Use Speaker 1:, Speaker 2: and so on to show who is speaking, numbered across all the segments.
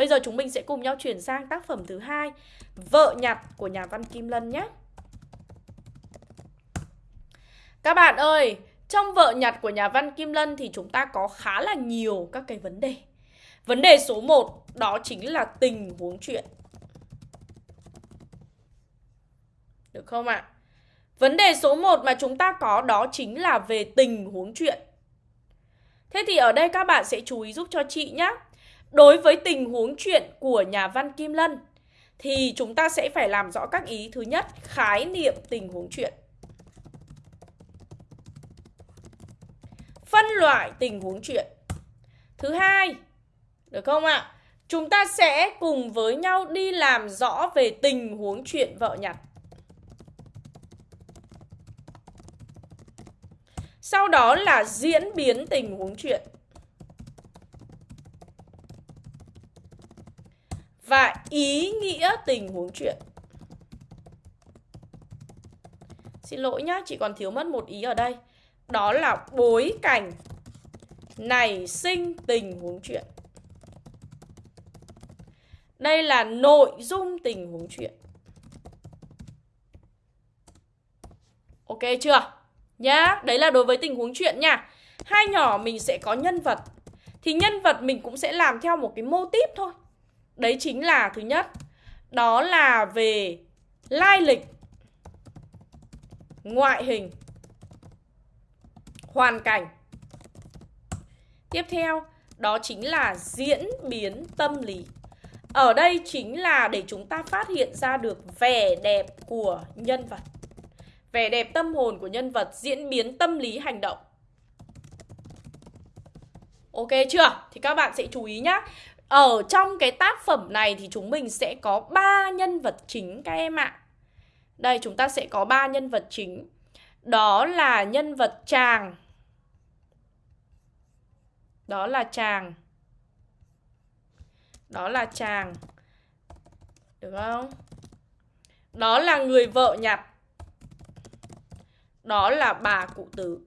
Speaker 1: Bây giờ chúng mình sẽ cùng nhau chuyển sang tác phẩm thứ hai Vợ nhặt của nhà văn Kim Lân nhé Các bạn ơi, trong vợ nhặt của nhà văn Kim Lân thì chúng ta có khá là nhiều các cái vấn đề Vấn đề số 1 đó chính là tình huống chuyện Được không ạ? À? Vấn đề số 1 mà chúng ta có đó chính là về tình huống chuyện Thế thì ở đây các bạn sẽ chú ý giúp cho chị nhé Đối với tình huống chuyện của nhà văn Kim Lân thì chúng ta sẽ phải làm rõ các ý. Thứ nhất, khái niệm tình huống chuyện. Phân loại tình huống chuyện. Thứ hai, được không ạ? Chúng ta sẽ cùng với nhau đi làm rõ về tình huống chuyện vợ nhặt. Sau đó là diễn biến tình huống chuyện. Và ý nghĩa tình huống chuyện. Xin lỗi nhá, chị còn thiếu mất một ý ở đây. Đó là bối cảnh nảy sinh tình huống chuyện. Đây là nội dung tình huống chuyện. Ok chưa? Nhá, đấy là đối với tình huống chuyện nha. Hai nhỏ mình sẽ có nhân vật. Thì nhân vật mình cũng sẽ làm theo một cái mô típ thôi. Đấy chính là thứ nhất. Đó là về lai lịch, Ngoại hình, Hoàn cảnh. Tiếp theo, Đó chính là diễn biến tâm lý. Ở đây chính là để chúng ta phát hiện ra được vẻ đẹp của nhân vật. Vẻ đẹp tâm hồn của nhân vật, Diễn biến tâm lý hành động. Ok chưa? Thì các bạn sẽ chú ý nhá ở trong cái tác phẩm này thì chúng mình sẽ có ba nhân vật chính các em ạ. Đây, chúng ta sẽ có ba nhân vật chính. Đó là nhân vật chàng. Đó là chàng. Đó là chàng. Được không? Đó là người vợ nhặt. Đó là bà cụ tử.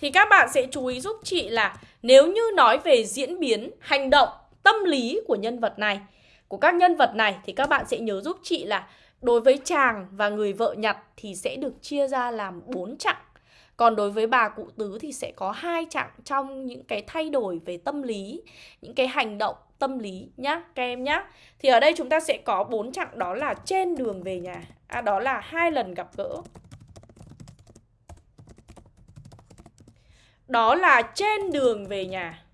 Speaker 1: Thì các bạn sẽ chú ý giúp chị là nếu như nói về diễn biến, hành động, tâm lý của nhân vật này, của các nhân vật này thì các bạn sẽ nhớ giúp chị là đối với chàng và người vợ nhặt thì sẽ được chia ra làm 4 chặng. Còn đối với bà cụ tứ thì sẽ có hai chặng trong những cái thay đổi về tâm lý, những cái hành động tâm lý nhá các em nhá. Thì ở đây chúng ta sẽ có bốn chặng đó là trên đường về nhà. À đó là hai lần gặp gỡ. Đó là trên đường về nhà.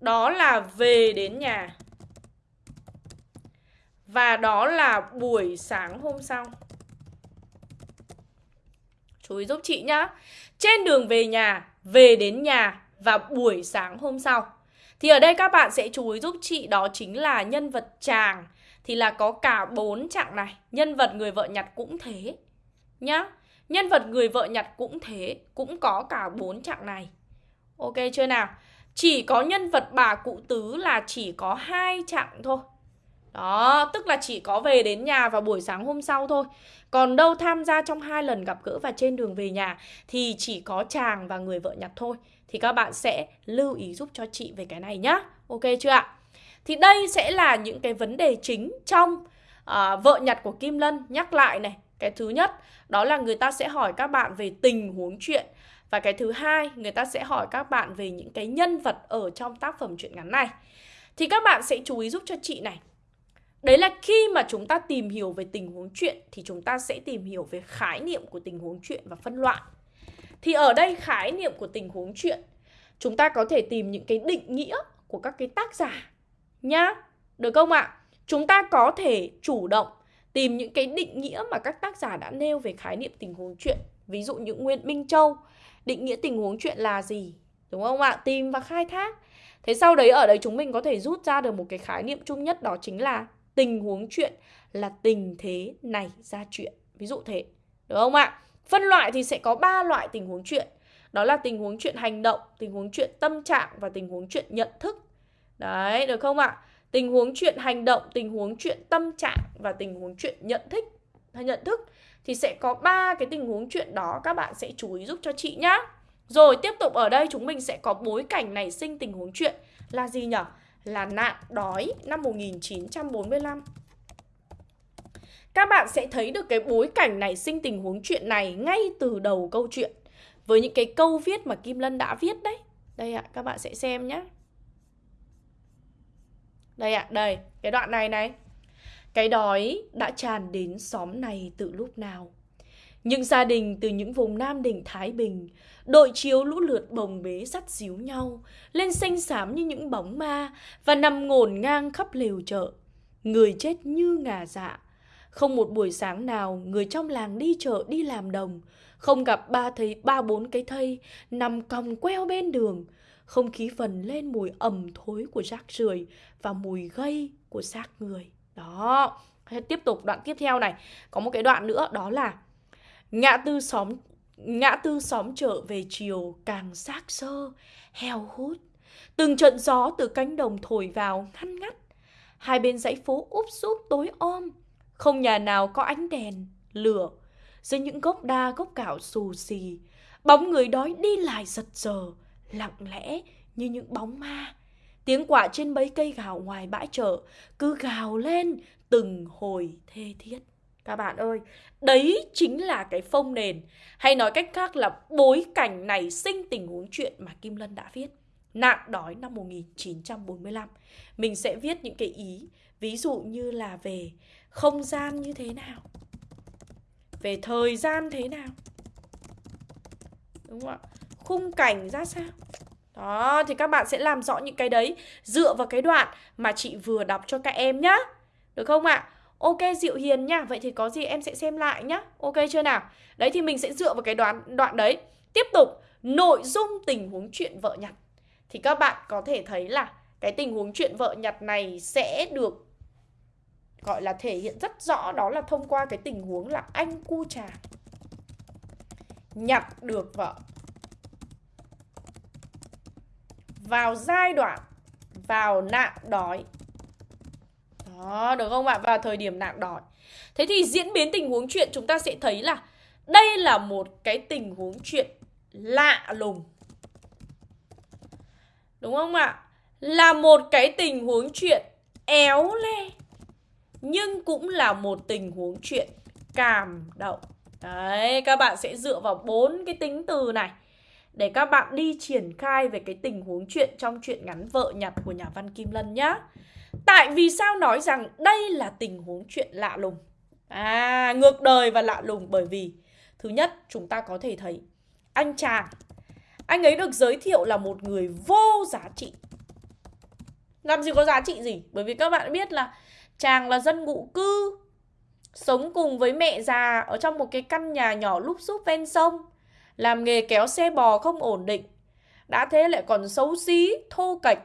Speaker 1: Đó là về đến nhà. Và đó là buổi sáng hôm sau. Chú ý giúp chị nhá. Trên đường về nhà, về đến nhà và buổi sáng hôm sau. Thì ở đây các bạn sẽ chú ý giúp chị đó chính là nhân vật chàng thì là có cả bốn trạng này. Nhân vật người vợ nhặt cũng thế nhá. Nhân vật người vợ nhặt cũng thế, cũng có cả bốn trạng này. Ok chưa nào? Chỉ có nhân vật bà cụ tứ là chỉ có hai trạng thôi. Đó, tức là chỉ có về đến nhà vào buổi sáng hôm sau thôi. Còn đâu tham gia trong hai lần gặp gỡ và trên đường về nhà thì chỉ có chàng và người vợ nhặt thôi. Thì các bạn sẽ lưu ý giúp cho chị về cái này nhá. Ok chưa ạ? Thì đây sẽ là những cái vấn đề chính trong uh, vợ nhặt của Kim Lân. Nhắc lại này, cái thứ nhất, đó là người ta sẽ hỏi các bạn về tình huống chuyện và cái thứ hai, người ta sẽ hỏi các bạn về những cái nhân vật ở trong tác phẩm truyện ngắn này. Thì các bạn sẽ chú ý giúp cho chị này. Đấy là khi mà chúng ta tìm hiểu về tình huống chuyện thì chúng ta sẽ tìm hiểu về khái niệm của tình huống chuyện và phân loại. Thì ở đây khái niệm của tình huống chuyện, chúng ta có thể tìm những cái định nghĩa của các cái tác giả nhá. Được không ạ? Chúng ta có thể chủ động tìm những cái định nghĩa mà các tác giả đã nêu về khái niệm tình huống chuyện. Ví dụ như Nguyễn Minh Châu. Định nghĩa tình huống chuyện là gì? Đúng không ạ? Tìm và khai thác. Thế sau đấy, ở đấy chúng mình có thể rút ra được một cái khái niệm chung nhất, đó chính là tình huống chuyện là tình thế này ra chuyện. Ví dụ thế. Đúng không ạ? Phân loại thì sẽ có ba loại tình huống chuyện. Đó là tình huống chuyện hành động, tình huống chuyện tâm trạng và tình huống chuyện nhận thức. Đấy, được không ạ? Tình huống chuyện hành động, tình huống chuyện tâm trạng và tình huống chuyện nhận thức hay nhận thức thì sẽ có ba cái tình huống chuyện đó các bạn sẽ chú ý giúp cho chị nhá. Rồi tiếp tục ở đây chúng mình sẽ có bối cảnh nảy sinh tình huống chuyện là gì nhỉ? Là nạn đói năm 1945. Các bạn sẽ thấy được cái bối cảnh nảy sinh tình huống chuyện này ngay từ đầu câu chuyện với những cái câu viết mà Kim Lân đã viết đấy. Đây ạ, các bạn sẽ xem nhé. Đây ạ, đây, cái đoạn này này. Cái đói đã tràn đến xóm này từ lúc nào? Những gia đình từ những vùng Nam Định Thái Bình, đội chiếu lũ lượt bồng bế sắt xíu nhau, lên xanh xám như những bóng ma và nằm ngổn ngang khắp lều chợ. Người chết như ngà dạ. Không một buổi sáng nào người trong làng đi chợ đi làm đồng, không gặp ba thấy ba bốn cái thây nằm còng queo bên đường. Không khí phần lên mùi ẩm thối của rác rưởi và mùi gây của xác người. Đó, tiếp tục đoạn tiếp theo này, có một cái đoạn nữa đó là Ngã tư xóm ngã tư xóm chợ về chiều càng xác sơ, heo hút. Từng trận gió từ cánh đồng thổi vào ngăn ngắt. Hai bên dãy phố úp súp tối om, không nhà nào có ánh đèn, lửa. Dưới những gốc đa gốc cạo xù xì, bóng người đói đi lại giật giờ, lặng lẽ như những bóng ma. Tiếng quả trên mấy cây gào ngoài bãi chợ cứ gào lên từng hồi thê thiết. Các bạn ơi, đấy chính là cái phông nền Hay nói cách khác là bối cảnh này sinh tình huống chuyện mà Kim Lân đã viết Nạn đói năm 1945 Mình sẽ viết những cái ý Ví dụ như là về không gian như thế nào Về thời gian thế nào Đúng không ạ? Khung cảnh ra sao? Đó, thì các bạn sẽ làm rõ những cái đấy Dựa vào cái đoạn mà chị vừa đọc cho các em nhá. Được không ạ? Ok Diệu Hiền nhá Vậy thì có gì em sẽ xem lại nhá. Ok chưa nào? Đấy thì mình sẽ dựa vào cái đoạn, đoạn đấy. Tiếp tục Nội dung tình huống chuyện vợ nhặt. Thì các bạn có thể thấy là Cái tình huống chuyện vợ nhặt này sẽ được Gọi là thể hiện rất rõ. Đó là thông qua cái tình huống là anh cu trà Nhặt được vợ. Vào giai đoạn Vào nạn đói đó, được không ạ? Vào thời điểm nạn đói. Thế thì diễn biến tình huống chuyện chúng ta sẽ thấy là đây là một cái tình huống chuyện lạ lùng. Đúng không ạ? Là một cái tình huống chuyện éo le. Nhưng cũng là một tình huống chuyện cảm động. Đấy, các bạn sẽ dựa vào bốn cái tính từ này để các bạn đi triển khai về cái tình huống chuyện trong chuyện ngắn vợ nhặt của nhà văn Kim Lân nhá. Tại vì sao nói rằng đây là tình huống chuyện lạ lùng? À, ngược đời và lạ lùng bởi vì Thứ nhất, chúng ta có thể thấy Anh chàng Anh ấy được giới thiệu là một người vô giá trị Làm gì có giá trị gì? Bởi vì các bạn biết là Chàng là dân ngụ cư Sống cùng với mẹ già Ở trong một cái căn nhà nhỏ lúp xúp ven sông làm nghề kéo xe bò không ổn định Đã thế lại còn xấu xí, thô kệch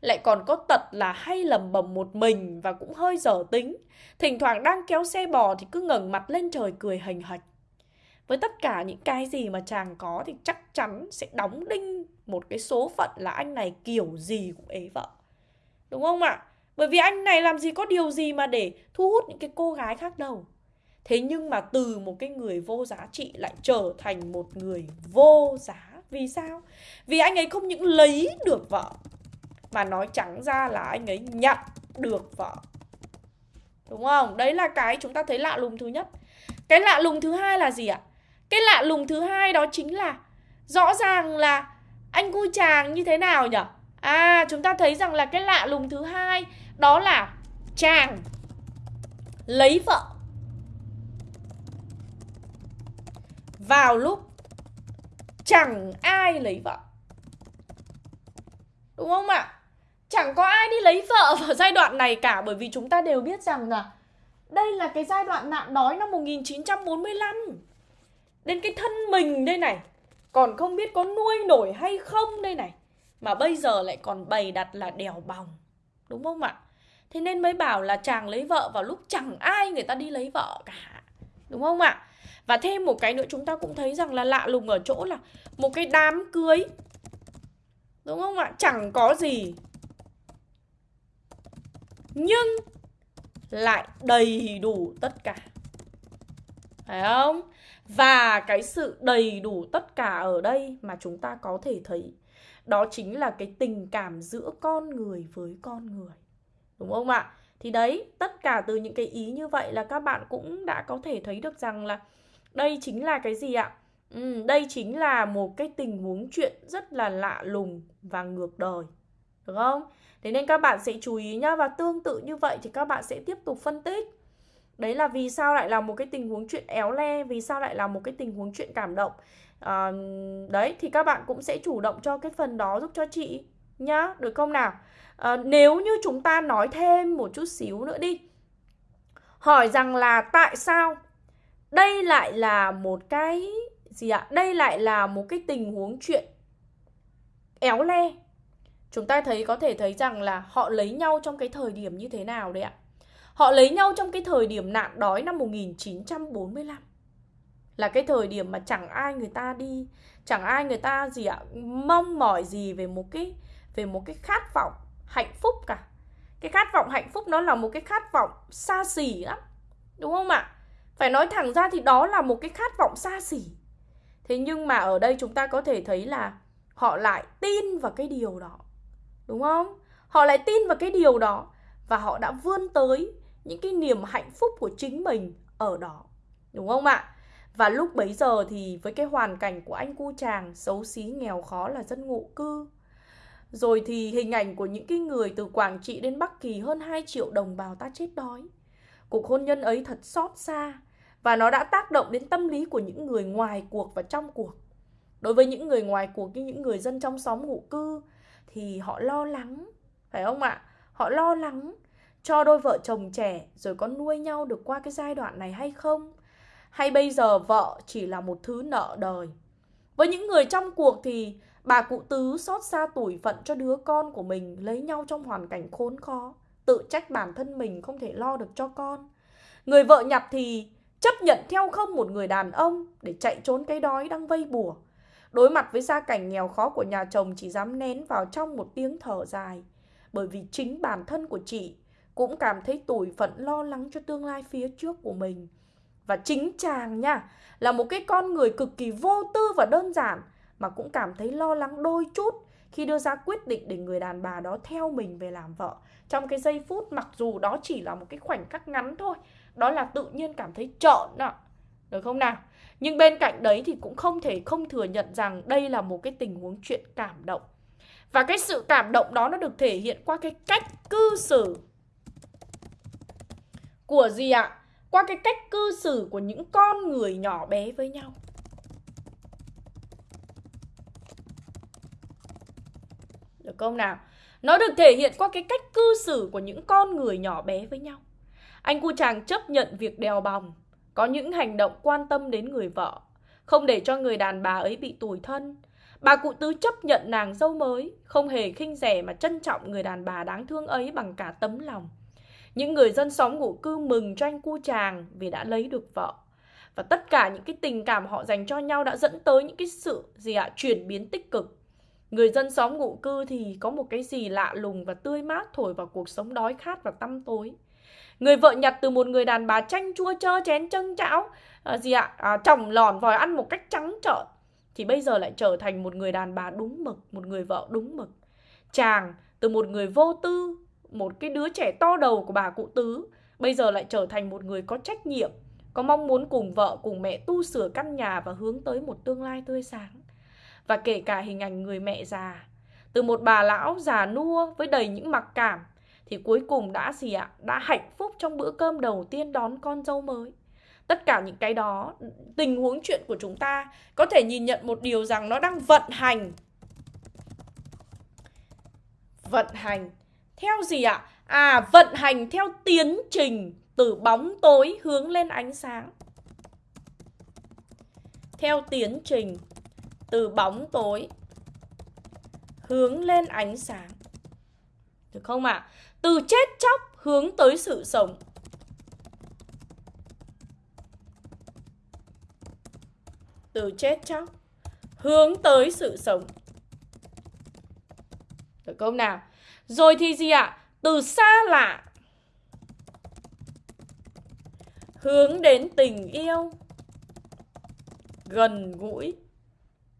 Speaker 1: lại còn có tật là hay lầm bầm một mình và cũng hơi dở tính. Thỉnh thoảng đang kéo xe bò thì cứ ngẩng mặt lên trời cười hành hạch. Với tất cả những cái gì mà chàng có thì chắc chắn sẽ đóng đinh một cái số phận là anh này kiểu gì cũng ế vợ. Đúng không ạ? Bởi vì anh này làm gì có điều gì mà để thu hút những cái cô gái khác đâu. Thế nhưng mà từ một cái người vô giá trị lại trở thành một người vô giá. Vì sao? Vì anh ấy không những lấy được vợ, mà nói trắng ra là anh ấy nhận được vợ Đúng không? Đấy là cái chúng ta thấy lạ lùng thứ nhất Cái lạ lùng thứ hai là gì ạ? Cái lạ lùng thứ hai đó chính là Rõ ràng là anh cu chàng như thế nào nhỉ? À chúng ta thấy rằng là cái lạ lùng thứ hai Đó là chàng lấy vợ Vào lúc chẳng ai lấy vợ Đúng không ạ? Chẳng có ai đi lấy vợ vào giai đoạn này cả, Bởi vì chúng ta đều biết rằng là Đây là cái giai đoạn nạn đói năm 1945 Đến cái thân mình đây này, Còn không biết có nuôi nổi hay không đây này, Mà bây giờ lại còn bày đặt là đèo bòng Đúng không ạ? Thế nên mới bảo là chàng lấy vợ vào lúc chẳng ai người ta đi lấy vợ cả Đúng không ạ? Và thêm một cái nữa chúng ta cũng thấy rằng là lạ lùng ở chỗ là Một cái đám cưới Đúng không ạ? Chẳng có gì nhưng lại đầy đủ tất cả Phải không? Và cái sự đầy đủ tất cả ở đây mà chúng ta có thể thấy Đó chính là cái tình cảm giữa con người với con người Đúng không ạ? Thì đấy, tất cả từ những cái ý như vậy là các bạn cũng đã có thể thấy được rằng là đây chính là cái gì ạ? Ừ, đây chính là một cái tình huống chuyện rất là lạ lùng và ngược đời Được không? Thế nên các bạn sẽ chú ý nhá Và tương tự như vậy thì các bạn sẽ tiếp tục phân tích Đấy là vì sao lại là một cái tình huống chuyện éo le Vì sao lại là một cái tình huống chuyện cảm động à, Đấy thì các bạn cũng sẽ chủ động cho cái phần đó giúp cho chị Nhá, được không nào à, Nếu như chúng ta nói thêm một chút xíu nữa đi Hỏi rằng là tại sao đây lại là một cái gì ạ? Đây lại là một cái tình huống chuyện éo le Chúng ta thấy, có thể thấy rằng là họ lấy nhau trong cái thời điểm như thế nào đấy ạ Họ lấy nhau trong cái thời điểm nạn đói năm 1945 Là cái thời điểm mà chẳng ai người ta đi, Chẳng ai người ta gì ạ, Mong mỏi gì về một cái, Về một cái khát vọng hạnh phúc cả Cái khát vọng hạnh phúc nó là một cái khát vọng xa xỉ lắm, Đúng không ạ? Phải nói thẳng ra thì đó là một cái khát vọng xa xỉ Thế nhưng mà ở đây chúng ta có thể thấy là Họ lại tin vào cái điều đó, Đúng không? Họ lại tin vào cái điều đó Và họ đã vươn tới những cái niềm hạnh phúc của chính mình ở đó, đúng không ạ và lúc bấy giờ thì với cái hoàn cảnh của anh cu chàng xấu xí, nghèo khó là dân ngụ cư rồi thì hình ảnh của những cái người từ Quảng Trị đến Bắc Kỳ hơn 2 triệu đồng bào ta chết đói. Cuộc hôn nhân ấy thật xót xa và nó đã tác động đến tâm lý của những người ngoài cuộc và trong cuộc. Đối với những người ngoài cuộc như những người dân trong xóm ngụ cư thì họ lo lắng, phải không ạ? Họ lo lắng cho đôi vợ chồng trẻ rồi có nuôi nhau được qua cái giai đoạn này hay không? Hay bây giờ vợ chỉ là một thứ nợ đời? Với những người trong cuộc thì bà cụ tứ xót xa tuổi phận cho đứa con của mình lấy nhau trong hoàn cảnh khốn khó, tự trách bản thân mình không thể lo được cho con. Người vợ nhặt thì chấp nhận theo không một người đàn ông để chạy trốn cái đói đang vây bùa. Đối mặt với gia cảnh nghèo khó của nhà chồng chỉ dám nén vào trong một tiếng thở dài. Bởi vì chính bản thân của chị cũng cảm thấy tủi phận lo lắng cho tương lai phía trước của mình. Và chính chàng nha, là một cái con người cực kỳ vô tư và đơn giản mà cũng cảm thấy lo lắng đôi chút khi đưa ra quyết định để người đàn bà đó theo mình về làm vợ. Trong cái giây phút mặc dù đó chỉ là một cái khoảnh khắc ngắn thôi, đó là tự nhiên cảm thấy trợn ạ. Được không nào? Nhưng bên cạnh đấy thì cũng không thể không thừa nhận rằng đây là một cái tình huống chuyện cảm động. Và cái sự cảm động đó nó được thể hiện qua cái cách cư xử của gì ạ? Qua cái cách cư xử của những con người nhỏ bé với nhau. Được không nào? Nó được thể hiện qua cái cách cư xử của những con người nhỏ bé với nhau. Anh cu chàng chấp nhận việc đèo bòng, có những hành động quan tâm đến người vợ, không để cho người đàn bà ấy bị tủi thân. Bà cụ tứ chấp nhận nàng dâu mới, không hề khinh rẻ mà trân trọng người đàn bà đáng thương ấy bằng cả tấm lòng. Những người dân xóm ngụ cư mừng cho anh cu chàng vì đã lấy được vợ. Và tất cả những cái tình cảm họ dành cho nhau đã dẫn tới những cái sự gì ạ, chuyển biến tích cực. Người dân xóm ngụ cư thì có một cái gì lạ lùng và tươi mát thổi vào cuộc sống đói khát và tăm tối. Người vợ nhặt từ một người đàn bà chanh chua chơ chén chân chảo à, gì ạ, à, chồng lòn vòi ăn một cách trắng trợn. Thì bây giờ lại trở thành một người đàn bà đúng mực, một người vợ đúng mực. Chàng từ một người vô tư, một cái đứa trẻ to đầu của bà cụ tứ bây giờ lại trở thành một người có trách nhiệm có mong muốn cùng vợ cùng mẹ tu sửa căn nhà và hướng tới một tương lai tươi sáng. Và kể cả hình ảnh người mẹ già từ một bà lão già nua với đầy những mặc cảm thì cuối cùng đã gì ạ đã hạnh phúc trong bữa cơm đầu tiên đón con dâu mới tất cả những cái đó, tình huống chuyện của chúng ta có thể nhìn nhận một điều rằng nó đang vận hành vận hành theo gì ạ? À? vận hành theo tiến trình từ bóng tối hướng lên ánh sáng. Theo tiến trình từ bóng tối hướng lên ánh sáng. Được không ạ? À? Từ chết chóc hướng tới sự sống. Từ chết chóc hướng tới sự sống. Được không nào? Rồi thì gì ạ? Từ xa lạ hướng đến tình yêu gần gũi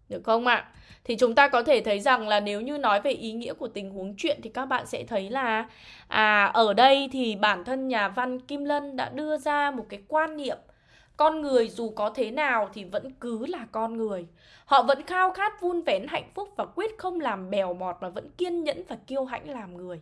Speaker 1: được không ạ? Thì chúng ta có thể thấy rằng là nếu như nói về ý nghĩa của tình huống chuyện thì các bạn sẽ thấy là à ở đây thì bản thân nhà văn Kim Lân đã đưa ra một cái quan niệm, con người dù có thế nào thì vẫn cứ là con người. Họ vẫn khao khát vun vén hạnh phúc và quyết không làm bèo bọt mà vẫn kiên nhẫn và kiêu hãnh làm người.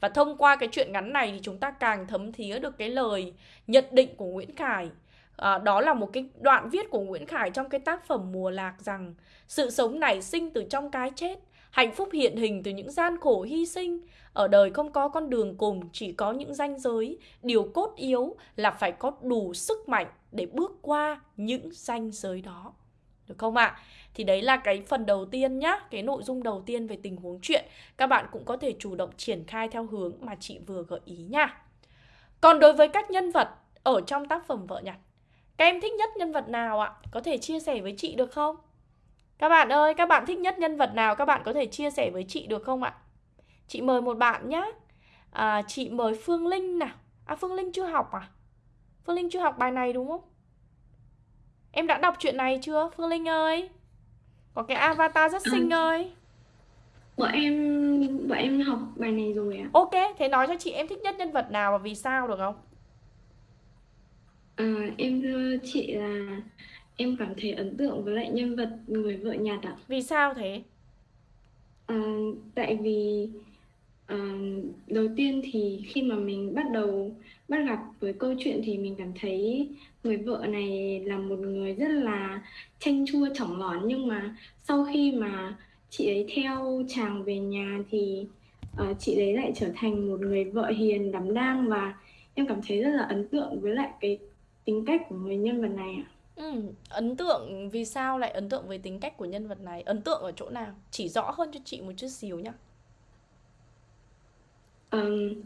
Speaker 1: Và thông qua cái chuyện ngắn này thì chúng ta càng thấm thía được cái lời nhận định của Nguyễn Khải À, đó là một cái đoạn viết của Nguyễn Khải trong cái tác phẩm Mùa Lạc rằng sự sống nảy sinh từ trong cái chết, hạnh phúc hiện hình từ những gian khổ hy sinh. Ở đời không có con đường cùng, chỉ có những ranh giới. Điều cốt yếu là phải có đủ sức mạnh để bước qua những ranh giới đó. Được không ạ? À? Thì đấy là cái phần đầu tiên nhá, cái nội dung đầu tiên về tình huống chuyện. Các bạn cũng có thể chủ động triển khai theo hướng mà chị vừa gợi ý nha. Còn đối với các nhân vật ở trong tác phẩm Vợ Nhặt các em thích nhất nhân vật nào ạ? Có thể chia sẻ với chị được không? Các bạn ơi, các bạn thích nhất nhân vật nào các bạn có thể chia sẻ với chị được không ạ? Chị mời một bạn nhé. À, chị mời Phương Linh nào. À Phương Linh chưa học à? Phương Linh chưa học bài này đúng không? Em đã đọc chuyện này chưa Phương Linh ơi? Có cái avatar rất xinh à, ơi.
Speaker 2: Bọn em bọn em học bài này rồi ạ.
Speaker 1: Ok, thế nói cho chị em thích nhất nhân vật nào và vì sao được không?
Speaker 2: À, em thưa chị là em cảm thấy ấn tượng với lại nhân vật người vợ nhạt ạ.
Speaker 1: Vì sao thế?
Speaker 2: À, tại vì à, đầu tiên thì khi mà mình bắt đầu bắt gặp với câu chuyện thì mình cảm thấy người vợ này là một người rất là chanh chua chỏng lón nhưng mà sau khi mà chị ấy theo chàng về nhà thì uh, chị ấy lại trở thành một người vợ hiền đảm đang và em cảm thấy rất là ấn tượng với lại cái tính cách của người nhân vật này ạ?
Speaker 1: Ừ, ấn tượng vì sao lại ấn tượng với tính cách của nhân vật này? Ấn tượng ở chỗ nào? Chỉ rõ hơn cho chị một chút xíu nhá.
Speaker 2: Um,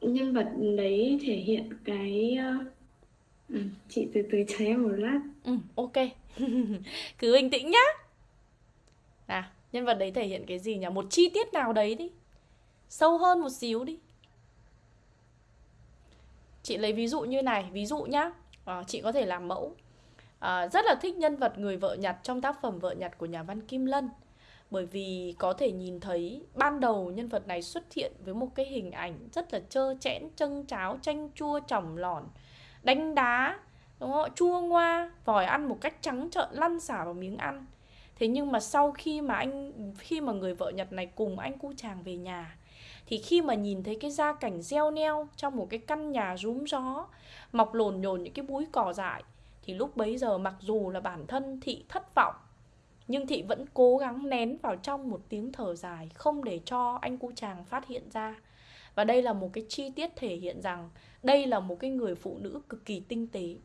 Speaker 2: nhân vật đấy thể hiện cái uh, chị từ từ chờ em một lát.
Speaker 1: Ừ, ok. Cứ bình tĩnh nhá. À, nhân vật đấy thể hiện cái gì nhỉ? Một chi tiết nào đấy đi. Sâu hơn một xíu đi. Chị lấy ví dụ như này, ví dụ nhá, à, chị có thể làm mẫu. À, rất là thích nhân vật người vợ nhặt trong tác phẩm Vợ nhặt của nhà văn Kim Lân. Bởi vì có thể nhìn thấy ban đầu nhân vật này xuất hiện với một cái hình ảnh rất là trơ chẽn, chân cháo, chanh chua, chỏng lòn, đánh đá, đúng không? chua ngoa, vòi ăn một cách trắng trợn lăn xả vào miếng ăn. Thế nhưng mà sau khi mà anh khi mà người vợ Nhật này cùng anh cu chàng về nhà thì khi mà nhìn thấy cái gia cảnh gieo neo trong một cái căn nhà rúm gió, mọc lồn nhồn những cái búi cỏ dại, thì lúc bấy giờ mặc dù là bản thân thị thất vọng, nhưng thị vẫn cố gắng nén vào trong một tiếng thở dài không để cho anh cu chàng phát hiện ra. Và đây là một cái chi tiết thể hiện rằng đây là một cái người phụ nữ cực kỳ tinh tế.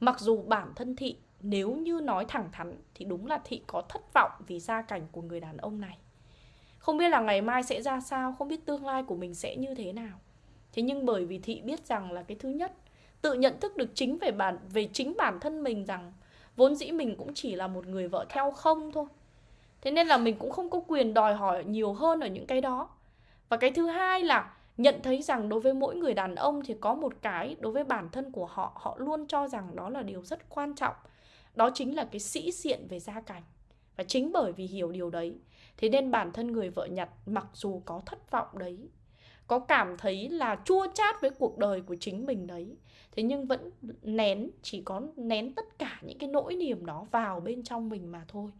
Speaker 1: Mặc dù bản thân thị, nếu như nói thẳng thắn, thì đúng là thị có thất vọng vì gia cảnh của người đàn ông này không biết là ngày mai sẽ ra sao, không biết tương lai của mình sẽ như thế nào. Thế nhưng bởi vì thị biết rằng là cái thứ nhất, tự nhận thức được chính về bản, về chính bản thân mình rằng vốn dĩ mình cũng chỉ là một người vợ theo không thôi. Thế nên là mình cũng không có quyền đòi hỏi nhiều hơn ở những cái đó. Và cái thứ hai là nhận thấy rằng đối với mỗi người đàn ông thì có một cái đối với bản thân của họ họ luôn cho rằng đó là điều rất quan trọng. Đó chính là cái sĩ diện về gia cảnh. Và chính bởi vì hiểu điều đấy Thế nên bản thân người vợ nhặt mặc dù có thất vọng đấy Có cảm thấy là chua chát với cuộc đời của chính mình đấy Thế nhưng vẫn nén, chỉ có nén tất cả những cái nỗi niềm đó vào bên trong mình mà thôi.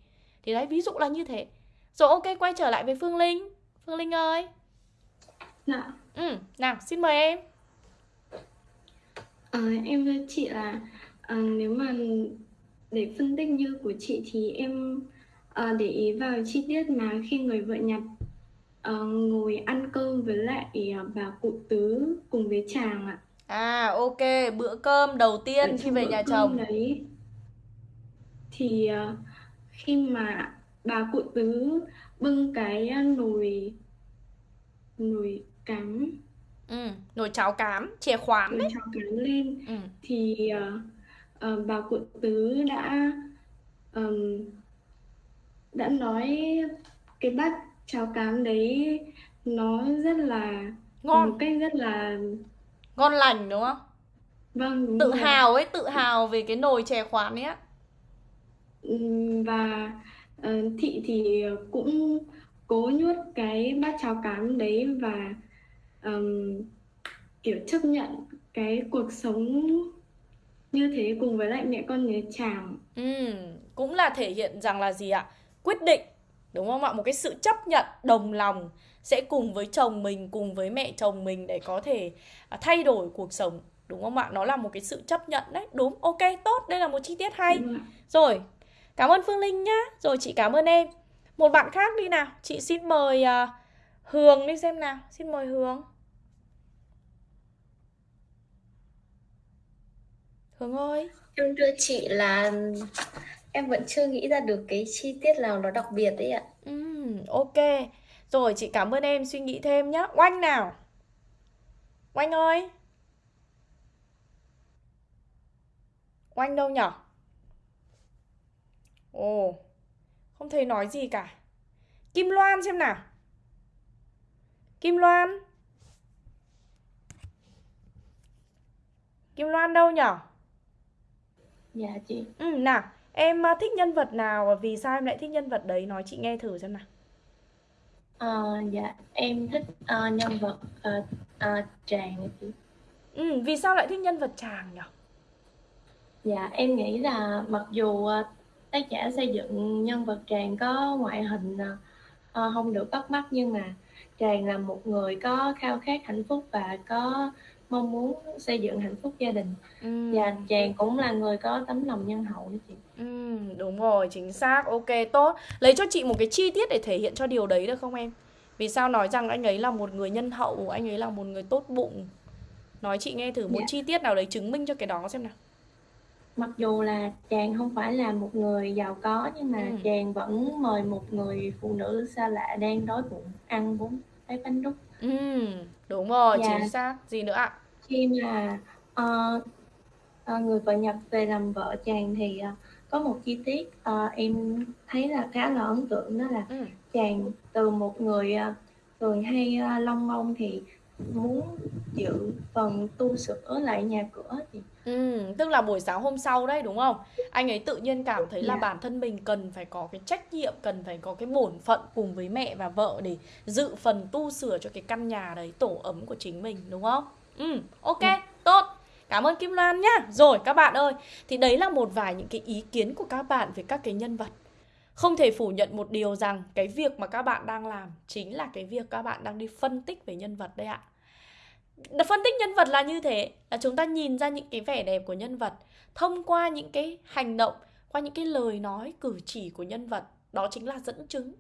Speaker 1: Thì đấy, ví dụ là như thế. Rồi ok, quay trở lại với Phương Linh. Phương Linh ơi.
Speaker 2: Dạ.
Speaker 1: Ừ, nào, xin mời em.
Speaker 2: À, Em với chị là à, nếu mà để phân tích như của chị thì em à, để ý vào chi tiết mà khi người vợ nhặt à, ngồi ăn cơm với lại à, bà cụ tứ cùng với chàng ạ.
Speaker 1: À ok bữa cơm đầu tiên khi về nhà chồng.
Speaker 2: đấy. Thì à, khi mà bà cụ tứ bưng cái nồi nồi cám.
Speaker 1: Ừ, nồi cháo cám chè khoán
Speaker 2: nồi cháo cám lên. Ừ. thì uh, uh, bà cụ tứ đã um, đã nói cái bát cháo cám đấy nó rất là
Speaker 1: ngon.
Speaker 2: một cách rất là
Speaker 1: ngon lành đúng không?
Speaker 2: Vâng đúng
Speaker 1: tự
Speaker 2: rồi.
Speaker 1: hào ấy tự hào về cái nồi chè khoán ấy
Speaker 2: và uh, thị thì cũng cố nhốt cái bát cháo cám đấy và um, kiểu chấp nhận cái cuộc sống như thế cùng với lại mẹ con nhà chàng.
Speaker 1: Ừ, cũng là thể hiện rằng là gì ạ quyết định đúng không ạ? Một cái sự chấp nhận đồng lòng sẽ cùng với chồng mình cùng với mẹ chồng mình để có thể à, thay đổi cuộc sống đúng không ạ? Nó là một cái sự chấp nhận đấy. Đúng ok tốt. Đây là một chi tiết hay. Rồi cảm ơn phương linh nhá. Rồi chị cảm ơn em. Một bạn khác đi nào. Chị xin mời uh, hường đi xem nào. Xin mời hường. Hường ơi.
Speaker 3: Em đưa chị là em vẫn chưa nghĩ ra được cái chi tiết nào nó đặc biệt đấy ạ.
Speaker 1: Ừ, ok. Rồi chị cảm ơn em suy nghĩ thêm nhá. Oanh nào? Oanh ơi. Oanh đâu nhở? Ồ không thấy nói gì cả. Kim loan xem nào. Kim loan. Kim loan đâu nhở?
Speaker 3: Dạ chị.
Speaker 1: Ừ nào em ờ, thích nhân vật nào và vì sao em lại thích nhân vật đấy? Nói chị nghe thử xem nào.
Speaker 3: Uh, dạ em thích uh, nhân vật uh, uh, tràng chị
Speaker 1: ừ vì sao lại thích nhân vật tràng nhỉ
Speaker 3: dạ em nghĩ là mặc dù uh, tác giả xây dựng nhân vật tràng có ngoại hình uh, không được bắt mắt nhưng mà tràng là một người có khao khát hạnh phúc và có mong muốn xây dựng hạnh phúc gia đình. Ừ. và chàng cũng là người có tấm lòng nhân hậu đó chị
Speaker 1: ừ, đúng rồi chính xác. Ok tốt. Lấy cho chị một cái chi tiết để thể hiện cho điều đấy được không em? Vì sao nói rằng anh ấy là một người nhân hậu anh ấy là một người tốt bụng? Nói chị nghe thử một dạ. chi tiết nào đấy chứng minh cho cái đó xem nào.
Speaker 3: Mặc dù là chàng không phải là một người giàu có nhưng mà ừ. chàng vẫn mời một người phụ nữ xa lạ đang đói bụng ăn bốn cái bánh đúc.
Speaker 1: Ừ đúng rồi dạ. chính xác. Gì nữa ạ?
Speaker 3: Khi mà uh, uh, người vợ nhập về làm vợ chàng thì uh, có một chi tiết uh, em thấy là khá là ấn tượng đó là ừ. chàng từ một người uh, thường hay uh, long mông thì muốn giữ phần tu sửa lại nhà cửa thì
Speaker 1: Ừ, tức là buổi sáng hôm sau đấy đúng không? Anh ấy tự nhiên cảm thấy là yeah. Dạ. bản thân mình cần phải có cái trách nhiệm, cần phải có cái bổn phận cùng với mẹ và vợ để dự phần tu sửa cho cái căn nhà đấy, tổ ấm của chính mình đúng không? Ừ, ok, ừ. tốt. Cảm ơn Kim Loan nhá. Rồi các bạn ơi, thì đấy là một vài những cái ý kiến của các bạn về các cái nhân vật. Không thể phủ nhận một điều rằng cái việc mà các bạn đang làm chính là cái việc các bạn đang đi phân tích về nhân vật đấy ạ phân tích nhân vật là như thế là chúng ta nhìn ra những cái vẻ đẹp của nhân vật thông qua những cái hành động qua những cái lời nói cử chỉ của nhân vật đó chính là dẫn chứng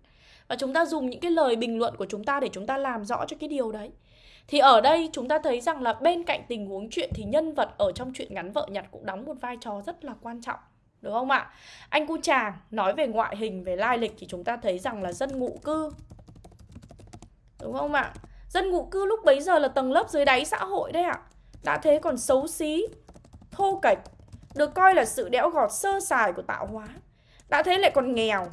Speaker 1: và chúng ta dùng những cái lời bình luận của chúng ta để chúng ta làm rõ cho cái điều đấy thì ở đây chúng ta thấy rằng là bên cạnh tình huống chuyện thì nhân vật ở trong chuyện ngắn vợ nhặt cũng đóng một vai trò rất là quan trọng đúng không ạ anh cu chàng nói về ngoại hình về lai lịch thì chúng ta thấy rằng là dân ngụ cư đúng không ạ Dân ngụ cư lúc bấy giờ là tầng lớp dưới đáy xã hội đấy ạ. Đã thế còn xấu xí, thô kệch, được coi là sự đẽo gọt sơ sài của tạo hóa. Đã thế lại còn nghèo,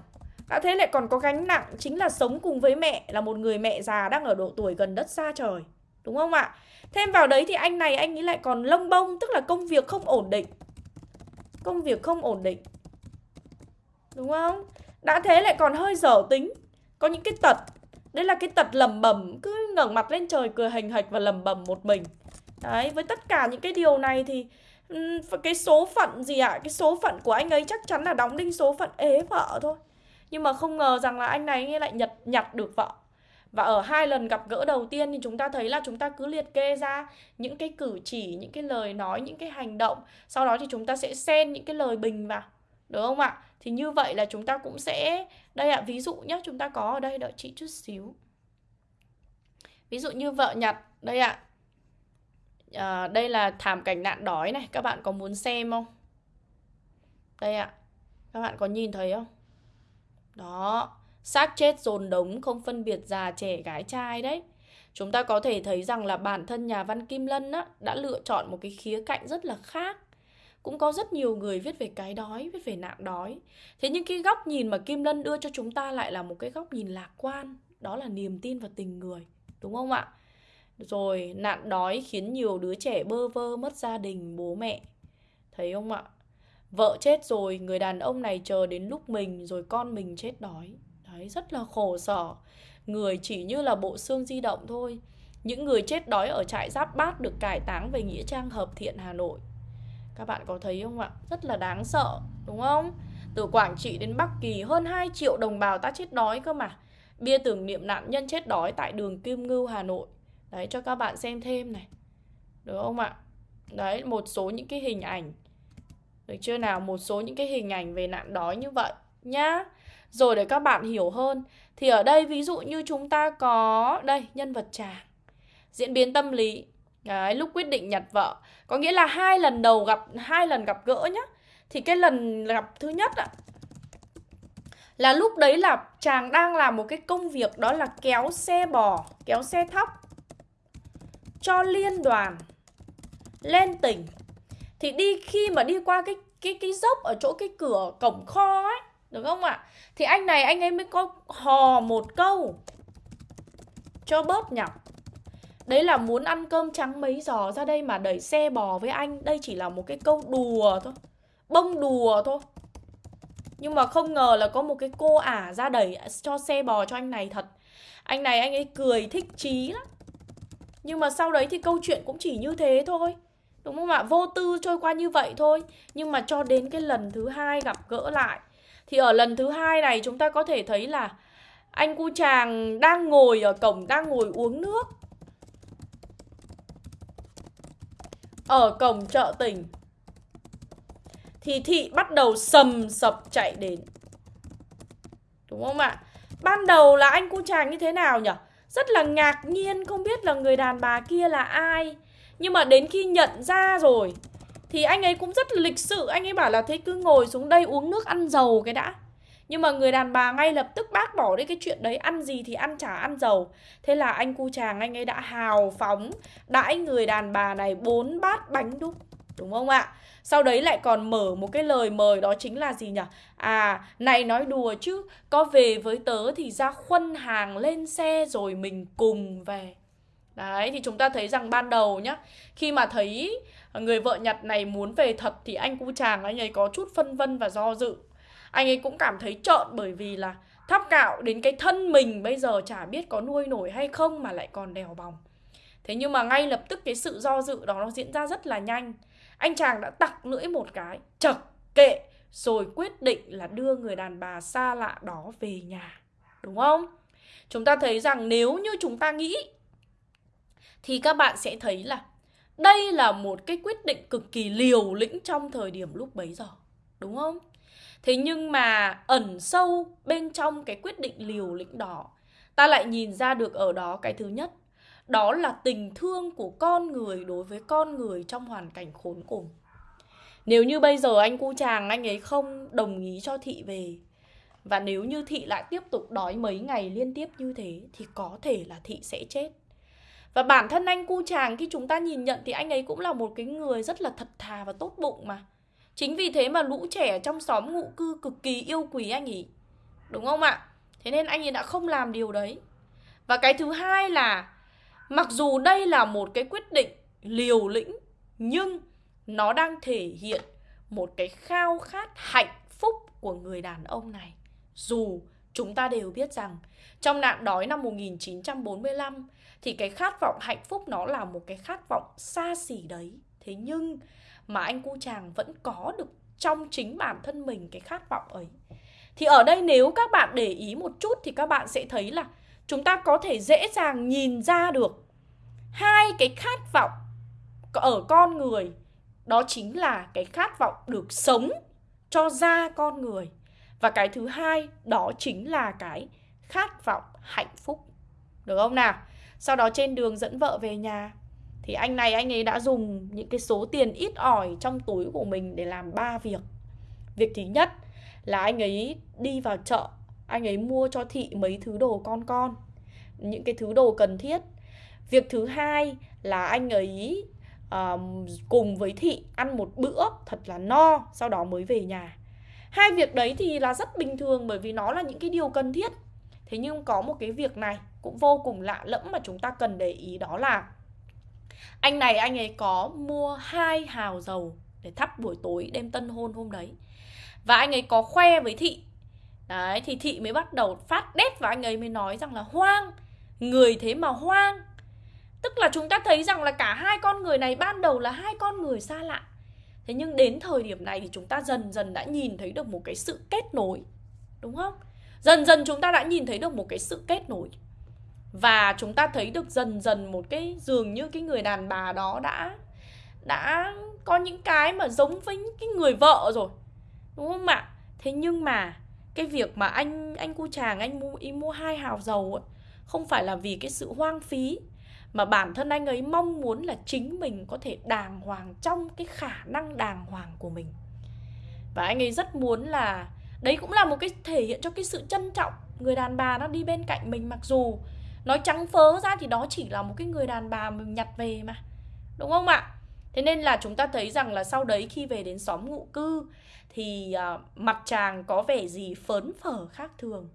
Speaker 1: đã thế lại còn có gánh nặng chính là sống cùng với mẹ là một người mẹ già đang ở độ tuổi gần đất xa trời. Đúng không ạ? Thêm vào đấy thì anh này anh ấy lại còn lông bông, tức là công việc không ổn định. Công việc không ổn định. Đúng không? Đã thế lại còn hơi dở tính, có những cái tật Đấy là cái tật lầm bầm Cứ ngẩng mặt lên trời cười hành hạch và lầm bầm một mình Đấy, với tất cả những cái điều này thì cái số phận gì ạ? À? Cái số phận của anh ấy chắc chắn là đóng đinh số phận ế vợ thôi Nhưng mà không ngờ rằng là anh này lại nhặt nhặt được vợ và ở hai lần gặp gỡ đầu tiên thì chúng ta thấy là chúng ta cứ liệt kê ra những cái cử chỉ, những cái lời nói, những cái hành động. Sau đó thì chúng ta sẽ xen những cái lời bình vào. Đúng không ạ? Thì như vậy là chúng ta cũng sẽ Đây ạ, ví dụ nhé Chúng ta có ở đây đợi chị chút xíu Ví dụ như vợ nhặt Đây ạ à, Đây là thảm cảnh nạn đói này Các bạn có muốn xem không? Đây ạ Các bạn có nhìn thấy không? Đó xác chết dồn đống không phân biệt già trẻ gái trai đấy Chúng ta có thể thấy rằng là bản thân nhà văn Kim Lân á, đã lựa chọn một cái khía cạnh rất là khác cũng có rất nhiều người viết về cái đói, viết về nạn đói. Thế nhưng cái góc nhìn mà Kim Lân đưa cho chúng ta lại là một cái góc nhìn lạc quan, đó là niềm tin và tình người, đúng không ạ? Rồi nạn đói khiến nhiều đứa trẻ bơ vơ mất gia đình, bố mẹ. Thấy không ạ? Vợ chết rồi, người đàn ông này chờ đến lúc mình rồi con mình chết đói. Đấy, rất là khổ sở. Người chỉ như là bộ xương di động thôi. Những người chết đói ở trại Giáp Bát được cải táng về Nghĩa Trang Hợp Thiện Hà Nội. Các bạn có thấy không ạ? Rất là đáng sợ, đúng không? Từ Quảng Trị đến Bắc Kỳ hơn 2 triệu đồng bào ta chết đói cơ mà. Bia tưởng niệm nạn nhân chết đói tại đường Kim Ngưu, Hà Nội. Đấy, cho các bạn xem thêm này. Được không ạ? Đấy, một số những cái hình ảnh. Được chưa nào? Một số những cái hình ảnh về nạn đói như vậy nhá. Rồi để các bạn hiểu hơn thì ở đây ví dụ như chúng ta có đây nhân vật chàng. Diễn biến tâm lý. Đấy, lúc quyết định nhặt vợ. Có nghĩa là hai lần đầu gặp hai lần gặp gỡ nhá. Thì cái lần gặp thứ nhất ạ là lúc đấy là chàng đang làm một cái công việc đó là kéo xe bò kéo xe thóc cho liên đoàn lên tỉnh. Thì đi khi mà đi qua cái cái cái dốc ở chỗ cái cửa cổng kho ấy được không ạ? Thì anh này, anh ấy mới có hò một câu. Cho bớt nhọc Đấy là muốn ăn cơm trắng mấy giò ra đây mà đẩy xe bò với anh. Đây chỉ là một cái câu đùa thôi. Bông đùa thôi. Nhưng mà không ngờ là có một cái cô ả ra đẩy cho xe bò cho anh này thật. Anh này, anh ấy cười thích chí lắm. Nhưng mà sau đấy thì câu chuyện cũng chỉ như thế thôi. Đúng không ạ? Vô tư trôi qua như vậy thôi. Nhưng mà cho đến cái lần thứ hai gặp gỡ lại thì ở lần thứ hai này chúng ta có thể thấy là Anh cu chàng đang ngồi ở cổng, đang ngồi uống nước Ở cổng chợ tỉnh Thì thị bắt đầu sầm sập chạy đến Đúng không ạ? Ban đầu là anh cu chàng như thế nào nhỉ? Rất là ngạc nhiên, không biết là người đàn bà kia là ai Nhưng mà đến khi nhận ra rồi thì anh ấy cũng rất là lịch sự Anh ấy bảo là thế cứ ngồi xuống đây uống nước ăn dầu cái đã nhưng mà người đàn bà ngay lập tức bác bỏ đi cái chuyện đấy Ăn gì thì ăn chả ăn dầu Thế là anh cu chàng anh ấy đã hào phóng Đãi người đàn bà này bốn bát bánh đúc Đúng không ạ? Sau đấy lại còn mở một cái lời mời đó chính là gì nhỉ? À, này nói đùa chứ Có về với tớ thì ra khuân hàng lên xe rồi mình cùng về Đấy, thì chúng ta thấy rằng ban đầu nhá Khi mà thấy người vợ Nhật này muốn về thật Thì anh cu chàng anh ấy có chút phân vân và do dự. Anh ấy cũng cảm thấy trợn bởi vì là tháp cạo đến cái thân mình bây giờ chả biết có nuôi nổi hay không mà lại còn đèo bòng. Thế nhưng mà ngay lập tức cái sự do dự đó nó diễn ra rất là nhanh. Anh chàng đã tặc lưỡi một cái, chật kệ, rồi quyết định là đưa người đàn bà xa lạ đó về nhà. Đúng không? Chúng ta thấy rằng nếu như chúng ta nghĩ, thì các bạn sẽ thấy là đây là một cái quyết định cực kỳ liều lĩnh trong thời điểm lúc bấy giờ, đúng không? Thế nhưng mà ẩn sâu bên trong cái quyết định liều lĩnh đó, Ta lại nhìn ra được ở đó cái thứ nhất, Đó là tình thương của con người đối với con người trong hoàn cảnh khốn cùng. Nếu như bây giờ anh cu chàng, anh ấy không đồng ý cho thị về, Và nếu như thị lại tiếp tục đói mấy ngày liên tiếp như thế, Thì có thể là thị sẽ chết và bản thân anh cu chàng, khi chúng ta nhìn nhận thì anh ấy cũng là một cái người rất là thật thà và tốt bụng mà Chính vì thế mà lũ trẻ trong xóm ngụ cư cực kỳ yêu quý anh ấy. Đúng không ạ? Thế nên anh ấy đã không làm điều đấy. Và cái thứ hai là, mặc dù đây là một cái quyết định liều lĩnh, nhưng nó đang thể hiện một cái khao khát hạnh phúc của người đàn ông này. Dù chúng ta đều biết rằng, trong nạn đói năm 1945 thì cái khát vọng hạnh phúc nó là một cái khát vọng xa xỉ đấy. Thế nhưng mà anh cu chàng vẫn có được trong chính bản thân mình cái khát vọng ấy. Thì ở đây nếu các bạn để ý một chút thì các bạn sẽ thấy là chúng ta có thể dễ dàng nhìn ra được hai cái khát vọng ở con người. Đó chính là cái khát vọng được sống cho ra con người. Và cái thứ hai đó chính là cái khát vọng hạnh phúc. Được không nào? Sau đó trên đường dẫn vợ về nhà. Thì anh này anh ấy đã dùng những cái số tiền ít ỏi trong túi của mình để làm ba việc. Việc thứ nhất là anh ấy đi vào chợ anh ấy mua cho thị mấy thứ đồ con con những cái thứ đồ cần thiết. Việc thứ hai là anh ấy uh, cùng với thị ăn một bữa thật là no sau đó mới về nhà. Hai việc đấy thì là rất bình thường bởi vì nó là những cái điều cần thiết. Thế nhưng có một cái việc này cũng vô cùng lạ lẫm mà chúng ta cần để ý đó là anh này, anh ấy có mua hai hào dầu để thắp buổi tối đêm tân hôn hôm đấy. Và anh ấy có khoe với thị. Đấy, thì thị mới bắt đầu phát đét và anh ấy mới nói rằng là, hoang, người thế mà hoang. Tức là chúng ta thấy rằng là cả hai con người này ban đầu là hai con người xa lạ. Thế nhưng đến thời điểm này thì chúng ta dần dần đã nhìn thấy được một cái sự kết nối, đúng không? Dần dần chúng ta đã nhìn thấy được một cái sự kết nối và chúng ta thấy được dần dần một cái dường như cái người đàn bà đó đã đã có những cái mà giống với cái người vợ rồi. Đúng không ạ? Thế nhưng mà cái việc mà anh anh cu chàng anh mua ý mua hai hào dầu ấy, không phải là vì cái sự hoang phí mà bản thân anh ấy mong muốn là chính mình có thể đàng hoàng trong cái khả năng đàng hoàng của mình. Và anh ấy rất muốn là đấy cũng là một cái thể hiện cho cái sự trân trọng người đàn bà nó đi bên cạnh mình mặc dù nói trắng phớ ra thì đó chỉ là một cái người đàn bà mình nhặt về mà. Đúng không ạ? Thế nên là chúng ta thấy rằng là sau đấy khi về đến xóm ngụ cư thì uh, mặt chàng có vẻ gì phớn phở khác thường.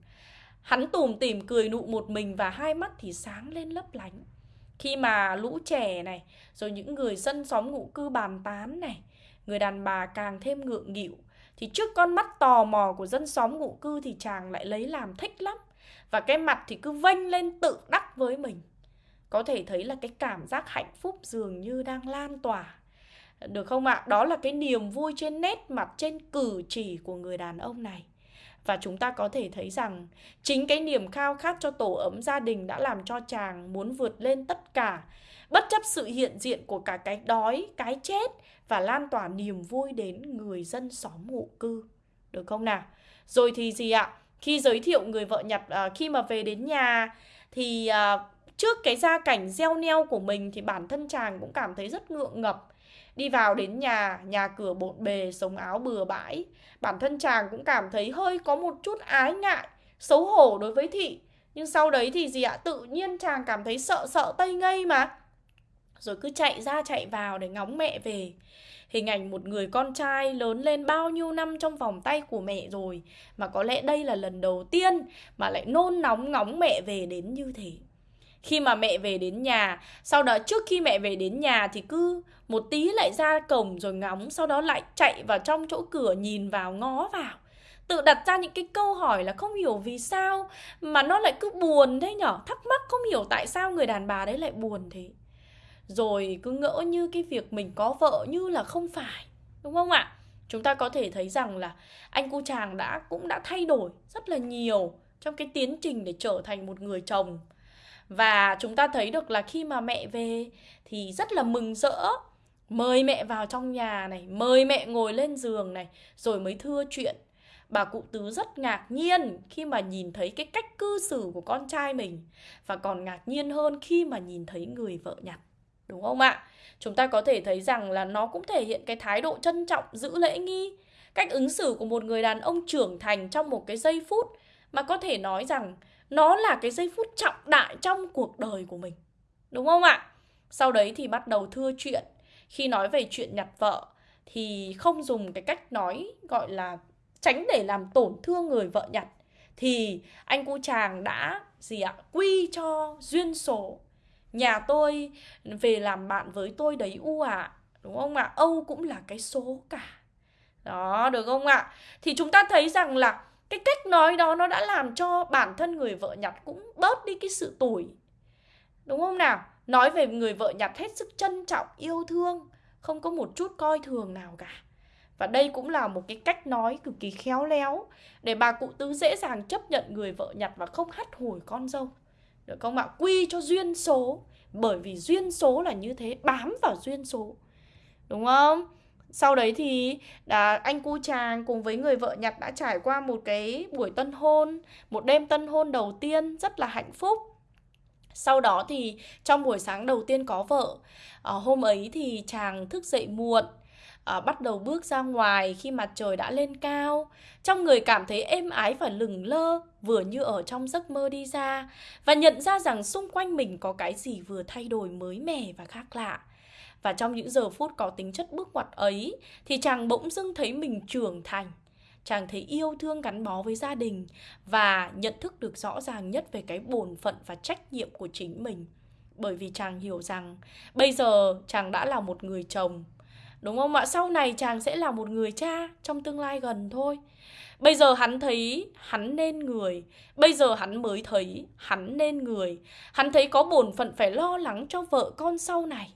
Speaker 1: Hắn tùm tìm cười nụ một mình và hai mắt thì sáng lên lấp lánh. Khi mà lũ trẻ này rồi những người dân xóm ngụ cư bàn tán này người đàn bà càng thêm ngượng nghịu thì trước con mắt tò mò của dân xóm ngụ cư thì chàng lại lấy làm thích lắm và cái mặt thì cứ vênh lên tự đắc với mình có thể thấy là cái cảm giác hạnh phúc dường như đang lan tỏa được không ạ? Đó là cái niềm vui trên nét mặt, trên cử chỉ của người đàn ông này. Và chúng ta có thể thấy rằng chính cái niềm khao khát cho tổ ấm gia đình đã làm cho chàng muốn vượt lên tất cả, bất chấp sự hiện diện của cả cái đói, cái chết và lan tỏa niềm vui đến người dân xóm ngụ cư. Được không nào? Rồi thì gì ạ? Khi giới thiệu người vợ Nhật uh, khi mà về đến nhà thì uh, trước cái gia cảnh gieo neo của mình thì bản thân chàng cũng cảm thấy rất ngượng ngập Đi vào đến nhà, nhà cửa bộn bề, sống áo bừa bãi. Bản thân chàng cũng cảm thấy hơi có một chút ái ngại, xấu hổ đối với thị. Nhưng sau đấy thì gì ạ? Tự nhiên chàng cảm thấy sợ sợ tây ngây mà. Rồi cứ chạy ra chạy vào để ngóng mẹ về. Hình ảnh một người con trai lớn lên bao nhiêu năm trong vòng tay của mẹ rồi, Mà có lẽ đây là lần đầu tiên mà lại nôn nóng ngóng mẹ về đến như thế. Khi mà mẹ về đến nhà, sau đó trước khi mẹ về đến nhà thì cứ một tí lại ra cổng rồi ngóng, sau đó lại chạy vào trong chỗ cửa nhìn vào, ngó vào. Tự đặt ra những cái câu hỏi là không hiểu vì sao mà nó lại cứ buồn thế nhở? Thắc mắc không hiểu tại sao người đàn bà đấy lại buồn thế rồi cứ ngỡ như cái việc mình có vợ như là không phải đúng không ạ? Chúng ta có thể thấy rằng là anh cu chàng đã cũng đã thay đổi rất là nhiều trong cái tiến trình để trở thành một người chồng. Và chúng ta thấy được là khi mà mẹ về thì rất là mừng rỡ Mời mẹ vào trong nhà này, mời mẹ ngồi lên giường này Rồi mới thưa chuyện. Bà cụ tứ rất ngạc nhiên khi mà nhìn thấy cái cách cư xử của con trai mình Và còn ngạc nhiên hơn khi mà nhìn thấy người vợ nhặt. Đúng không ạ? Chúng ta có thể thấy rằng là nó cũng thể hiện cái thái độ trân trọng, giữ lễ nghi. Cách ứng xử của một người đàn ông trưởng thành trong một cái giây phút Mà có thể nói rằng nó là cái giây phút trọng đại trong cuộc đời của mình. Đúng không ạ? Sau đấy thì bắt đầu thưa chuyện. Khi nói về chuyện nhặt vợ thì không dùng cái cách nói gọi là tránh để làm tổn thương người vợ nhặt. Thì anh cu chàng đã gì ạ? Quy cho duyên số nhà tôi về làm bạn với tôi đấy u ạ à. đúng không ạ? Âu cũng là cái số cả. Đó, được không ạ? Thì chúng ta thấy rằng là cái cách nói đó nó đã làm cho bản thân người vợ nhặt cũng bớt đi cái sự tủi. Đúng không nào? Nói về người vợ nhặt hết sức trân trọng, yêu thương, không có một chút coi thường nào cả. Và đây cũng là một cái cách nói cực kỳ khéo léo để bà cụ tứ dễ dàng chấp nhận người vợ nhặt và không hắt hủi con dâu. Dạ, được không ạ quy cho duyên số bởi vì duyên số là như thế bám vào duyên số. Đúng không? Sau đấy thì đã, anh cu chàng cùng với người vợ nhặt đã trải qua một cái buổi tân hôn, một đêm tân hôn đầu tiên rất là hạnh phúc. Sau đó thì trong buổi sáng đầu tiên có vợ, à, hôm ấy thì chàng thức dậy muộn, à, bắt đầu bước ra ngoài khi mặt trời đã lên cao. Trong người cảm thấy êm ái và lừng lơ, vừa như ở trong giấc mơ đi ra, và nhận ra rằng xung quanh mình có cái gì vừa thay đổi mới mẻ và khác lạ. Và trong những giờ phút có tính chất bước ngoặt ấy thì chàng bỗng dưng thấy mình trưởng thành. Chàng thấy yêu thương gắn bó với gia đình và nhận thức được rõ ràng nhất về cái bổn phận và trách nhiệm của chính mình. Bởi vì chàng hiểu rằng bây giờ chàng đã là một người chồng Đúng không ạ? Sau này chàng sẽ là một người cha trong tương lai gần thôi. Bây giờ hắn thấy hắn nên người Bây giờ hắn mới thấy hắn nên người Hắn thấy có bổn phận phải lo lắng cho vợ con sau này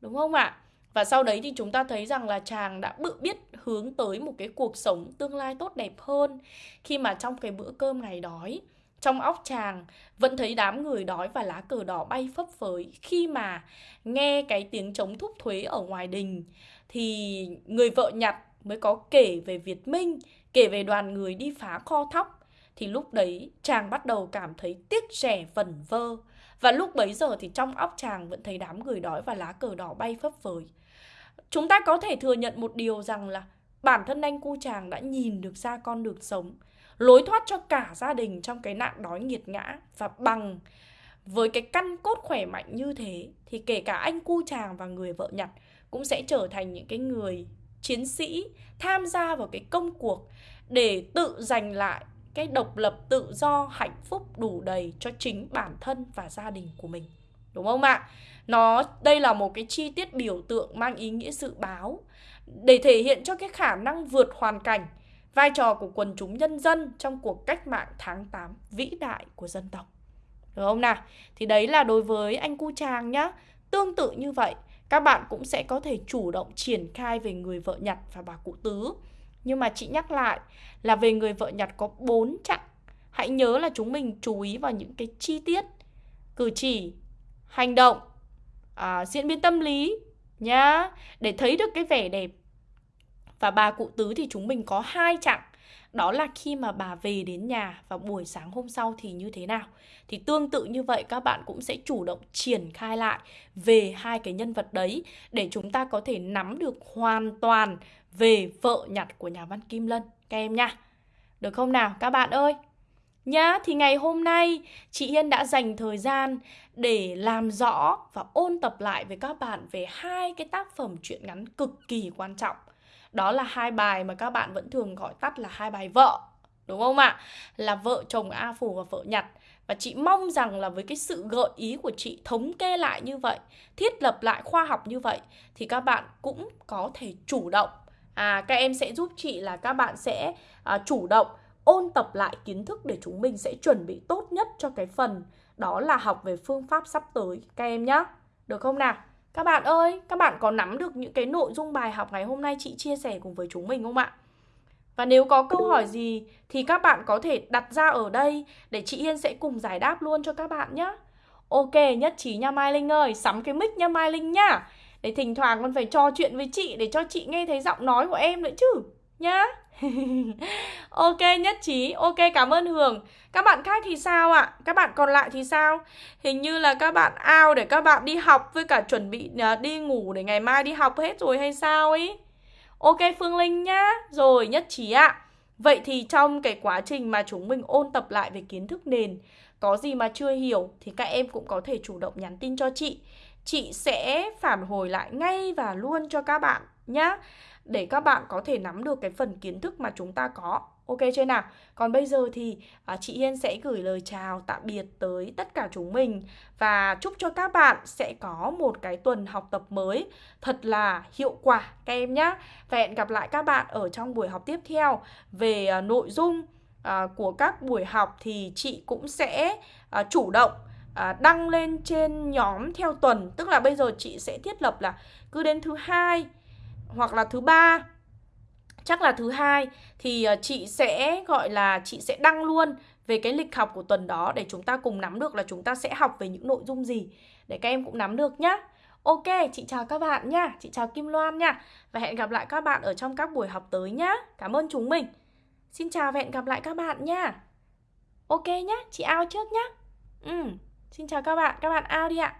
Speaker 1: Đúng không ạ? Và sau đấy thì chúng ta thấy rằng là chàng đã bự biết hướng tới một cái cuộc sống tương lai tốt đẹp hơn Khi mà trong cái bữa cơm ngày đói, trong óc chàng vẫn thấy đám người đói và lá cờ đỏ bay phấp phới khi mà nghe cái tiếng chống thúc thuế ở ngoài đình thì người vợ nhặt mới có kể về Việt Minh, Kể về đoàn người đi phá kho thóc. Thì lúc đấy, chàng bắt đầu cảm thấy tiếc rẻ vẩn vơ. Và lúc bấy giờ thì trong óc chàng vẫn thấy đám người đói và lá cờ đỏ bay phấp phới. Chúng ta có thể thừa nhận một điều rằng là Bản thân anh cu chàng đã nhìn được ra con đường sống, Lối thoát cho cả gia đình trong cái nạn đói nghiệt ngã Và bằng với cái căn cốt khỏe mạnh như thế Thì kể cả anh cu chàng và người vợ nhặt cũng sẽ trở thành những cái người chiến sĩ tham gia vào cái công cuộc để tự giành lại cái độc lập tự do, hạnh phúc đủ đầy cho chính bản thân và gia đình của mình. Đúng không ạ? Nó, đây là một cái chi tiết biểu tượng mang ý nghĩa dự báo để thể hiện cho cái khả năng vượt hoàn cảnh, vai trò của quần chúng nhân dân trong cuộc cách mạng tháng 8 vĩ đại của dân tộc. Được không nào? Thì đấy là đối với anh cu tràng nhá. Tương tự như vậy các bạn cũng sẽ có thể chủ động triển khai về người vợ nhặt và bà cụ tứ. Nhưng mà chị nhắc lại là về người vợ nhặt có 4 chặng. Hãy nhớ là chúng mình chú ý vào những cái chi tiết, cử chỉ, hành động, à, diễn biến tâm lý nhá, để thấy được cái vẻ đẹp. Và bà cụ tứ thì chúng mình có hai chặng đó là khi mà bà về đến nhà vào buổi sáng hôm sau thì như thế nào? Thì tương tự như vậy các bạn cũng sẽ chủ động triển khai lại về hai cái nhân vật đấy để chúng ta có thể nắm được hoàn toàn về vợ nhặt của nhà văn Kim Lân. Các em nha. Được không nào? Các bạn ơi. Nhá, thì ngày hôm nay chị Hiên đã dành thời gian để làm rõ và ôn tập lại với các bạn về hai cái tác phẩm truyện ngắn cực kỳ quan trọng đó là hai bài mà các bạn vẫn thường gọi tắt là hai bài vợ đúng không ạ? Là vợ chồng a phủ và vợ nhặt và chị mong rằng là với cái sự gợi ý của chị thống kê lại như vậy thiết lập lại khoa học như vậy thì các bạn cũng có thể chủ động. À các em sẽ giúp chị là các bạn sẽ à, chủ động ôn tập lại kiến thức để chúng mình sẽ chuẩn bị tốt nhất cho cái phần đó là học về phương pháp sắp tới. Các em nhé được không nào? Các bạn ơi, các bạn có nắm được những cái nội dung bài học ngày hôm nay chị chia sẻ cùng với chúng mình không ạ? Và nếu có câu hỏi gì thì các bạn có thể đặt ra ở đây để chị Yên sẽ cùng giải đáp luôn cho các bạn nhé. Ok, nhất trí nha Mai Linh ơi, sắm cái mic nha Mai Linh nhá. Để thỉnh thoảng con phải trò chuyện với chị để cho chị nghe thấy giọng nói của em nữa chứ. Nhá. ok, nhất trí. Ok, cảm ơn hường. Các bạn khác thì sao ạ? Các bạn còn lại thì sao? Hình như là các bạn ao để các bạn đi học với cả chuẩn bị à, đi ngủ để ngày mai đi học hết rồi hay sao ấy? Ok, phương linh nhá. Rồi, nhất trí ạ. Vậy thì trong cái quá trình mà chúng mình ôn tập lại về kiến thức nền, có gì mà chưa hiểu thì các em cũng có thể chủ động nhắn tin cho chị. Chị sẽ phản hồi lại ngay và luôn cho các bạn nhá để các bạn có thể nắm được cái phần kiến thức mà chúng ta có. Ok chưa nào? Còn bây giờ thì à, chị Hiên sẽ gửi lời chào tạm biệt tới tất cả chúng mình và chúc cho các bạn sẽ có một cái tuần học tập mới thật là hiệu quả các em nhé. Và hẹn gặp lại các bạn ở trong buổi học tiếp theo về à, nội dung à, của các buổi học thì chị cũng sẽ à, chủ động à, đăng lên trên nhóm theo tuần tức là bây giờ chị sẽ thiết lập là cứ đến thứ hai hoặc là thứ ba chắc là thứ hai thì ờ, chị sẽ gọi là chị sẽ đăng luôn về cái lịch học của tuần đó để chúng ta cùng nắm được là chúng ta sẽ học về những nội dung gì để các em cũng nắm được nhá. Ok, chị chào các bạn nha, chị chào Kim Loan nha và hẹn gặp lại các bạn ở trong các buổi học tới nhá. Cảm ơn chúng mình. Xin chào và hẹn gặp lại các bạn nha. Ok nhá, chị ao trước nhá. Ừ, xin chào các bạn, các bạn ao đi ạ.